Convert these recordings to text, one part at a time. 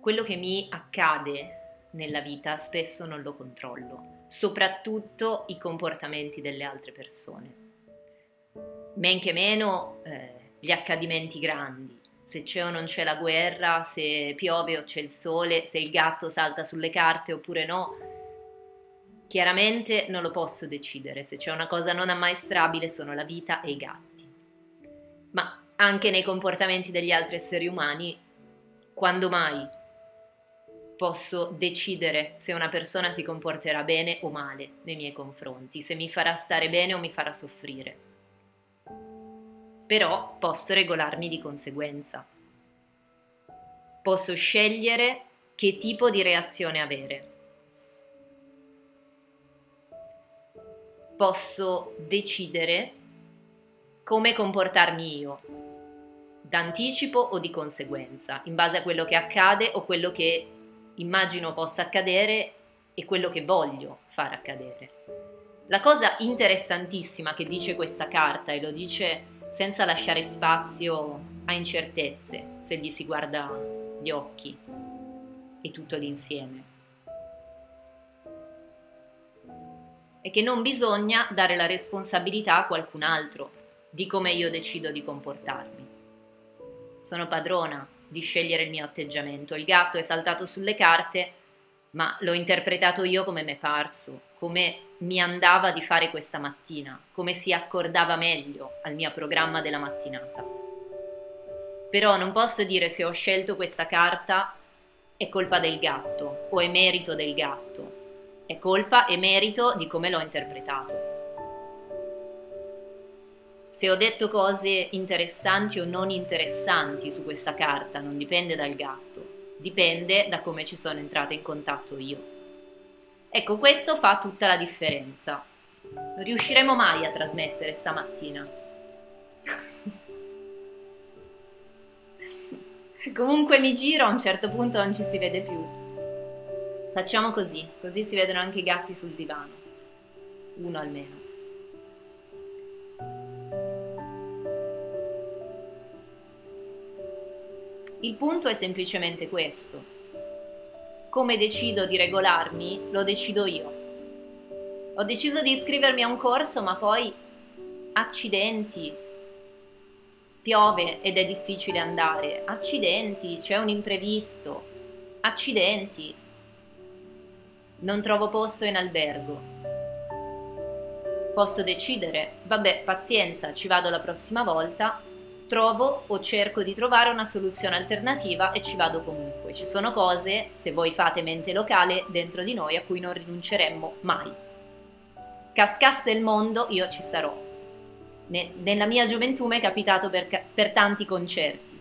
quello che mi accade nella vita spesso non lo controllo, soprattutto i comportamenti delle altre persone. Men che meno eh, gli accadimenti grandi, se c'è o non c'è la guerra, se piove o c'è il sole, se il gatto salta sulle carte oppure no. Chiaramente non lo posso decidere, se c'è una cosa non ammaestrabile sono la vita e i gatti. Ma anche nei comportamenti degli altri esseri umani, quando mai posso decidere se una persona si comporterà bene o male nei miei confronti, se mi farà stare bene o mi farà soffrire. Però posso regolarmi di conseguenza. Posso scegliere che tipo di reazione avere. Posso decidere come comportarmi io, d'anticipo o di conseguenza, in base a quello che accade o quello che immagino possa accadere e quello che voglio far accadere. La cosa interessantissima che dice questa carta, e lo dice senza lasciare spazio a incertezze se gli si guarda gli occhi e tutto l'insieme, è che non bisogna dare la responsabilità a qualcun altro di come io decido di comportarmi. Sono padrona di scegliere il mio atteggiamento. Il gatto è saltato sulle carte, ma l'ho interpretato io come mi è parso, come mi andava di fare questa mattina, come si accordava meglio al mio programma della mattinata. Però non posso dire se ho scelto questa carta è colpa del gatto o è merito del gatto, è colpa e merito di come l'ho interpretato. Se ho detto cose interessanti o non interessanti su questa carta non dipende dal gatto, dipende da come ci sono entrata in contatto io. Ecco, questo fa tutta la differenza. Non riusciremo mai a trasmettere stamattina. Comunque mi giro, a un certo punto non ci si vede più. Facciamo così, così si vedono anche i gatti sul divano. Uno almeno. Il punto è semplicemente questo. Come decido di regolarmi, lo decido io. Ho deciso di iscrivermi a un corso, ma poi accidenti. Piove ed è difficile andare. Accidenti, c'è un imprevisto. Accidenti. Non trovo posto in albergo. Posso decidere, vabbè, pazienza, ci vado la prossima volta trovo o cerco di trovare una soluzione alternativa e ci vado comunque. Ci sono cose, se voi fate mente locale, dentro di noi a cui non rinunceremmo mai. Cascasse il mondo, io ci sarò. Ne, nella mia gioventù mi è capitato per, per tanti concerti.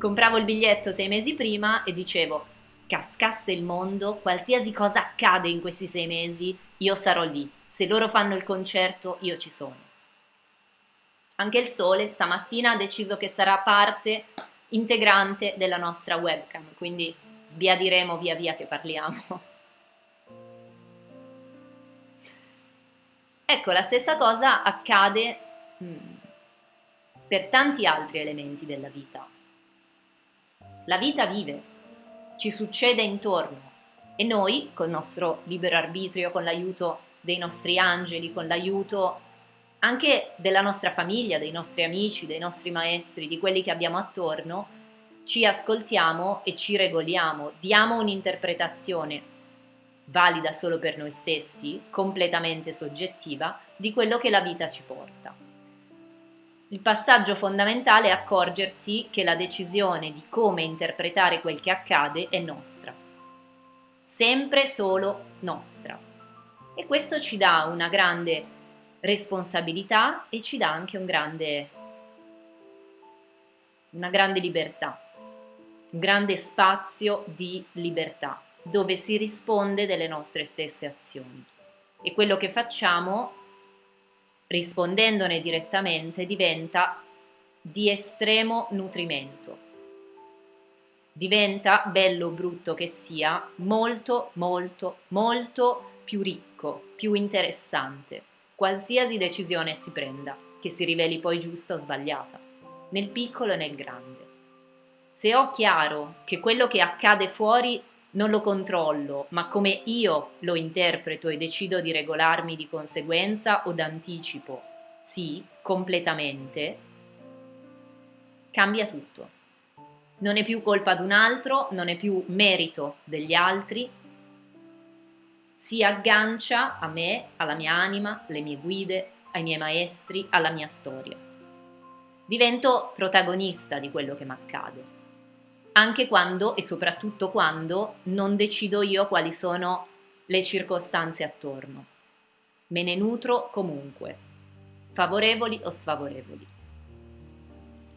Compravo il biglietto sei mesi prima e dicevo, cascasse il mondo, qualsiasi cosa accade in questi sei mesi, io sarò lì. Se loro fanno il concerto, io ci sono. Anche il sole stamattina ha deciso che sarà parte integrante della nostra webcam, quindi sbiadiremo via via che parliamo. Ecco, la stessa cosa accade mm, per tanti altri elementi della vita. La vita vive, ci succede intorno e noi, col nostro libero arbitrio, con l'aiuto dei nostri angeli, con l'aiuto anche della nostra famiglia, dei nostri amici, dei nostri maestri, di quelli che abbiamo attorno, ci ascoltiamo e ci regoliamo, diamo un'interpretazione valida solo per noi stessi, completamente soggettiva, di quello che la vita ci porta. Il passaggio fondamentale è accorgersi che la decisione di come interpretare quel che accade è nostra, sempre solo nostra. E questo ci dà una grande responsabilità e ci dà anche un grande, una grande libertà, un grande spazio di libertà dove si risponde delle nostre stesse azioni. E quello che facciamo, rispondendone direttamente, diventa di estremo nutrimento. Diventa, bello o brutto che sia, molto, molto, molto più ricco, più interessante qualsiasi decisione si prenda, che si riveli poi giusta o sbagliata, nel piccolo e nel grande. Se ho chiaro che quello che accade fuori non lo controllo, ma come io lo interpreto e decido di regolarmi di conseguenza o d'anticipo, sì, completamente, cambia tutto. Non è più colpa di un altro, non è più merito degli altri, si aggancia a me, alla mia anima, alle mie guide, ai miei maestri, alla mia storia. Divento protagonista di quello che mi accade, anche quando e soprattutto quando non decido io quali sono le circostanze attorno. Me ne nutro comunque, favorevoli o sfavorevoli.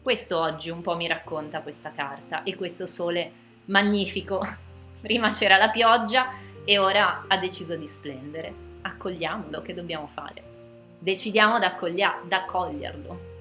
Questo oggi un po' mi racconta questa carta e questo sole magnifico. Prima c'era la pioggia e ora ha deciso di splendere. Accogliamolo, che dobbiamo fare? Decidiamo d'accoglierlo.